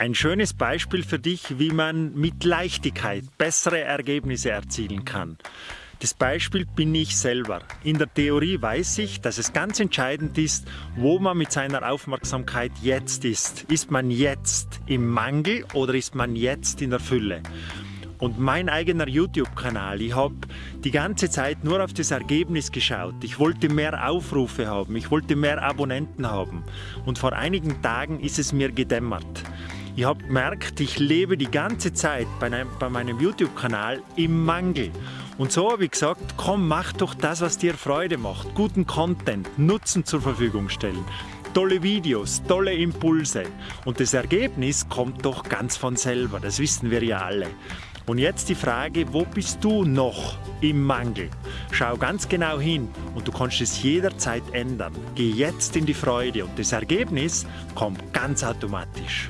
Ein schönes Beispiel für dich, wie man mit Leichtigkeit bessere Ergebnisse erzielen kann. Das Beispiel bin ich selber. In der Theorie weiß ich, dass es ganz entscheidend ist, wo man mit seiner Aufmerksamkeit jetzt ist. Ist man jetzt im Mangel oder ist man jetzt in der Fülle? Und mein eigener YouTube-Kanal, ich habe die ganze Zeit nur auf das Ergebnis geschaut. Ich wollte mehr Aufrufe haben, ich wollte mehr Abonnenten haben. Und vor einigen Tagen ist es mir gedämmert. Ich habe gemerkt, ich lebe die ganze Zeit bei, bei meinem YouTube-Kanal im Mangel. Und so habe ich gesagt, komm, mach doch das, was dir Freude macht. Guten Content, Nutzen zur Verfügung stellen. Tolle Videos, tolle Impulse. Und das Ergebnis kommt doch ganz von selber, das wissen wir ja alle. Und jetzt die Frage, wo bist du noch im Mangel? Schau ganz genau hin und du kannst es jederzeit ändern. Geh jetzt in die Freude und das Ergebnis kommt ganz automatisch.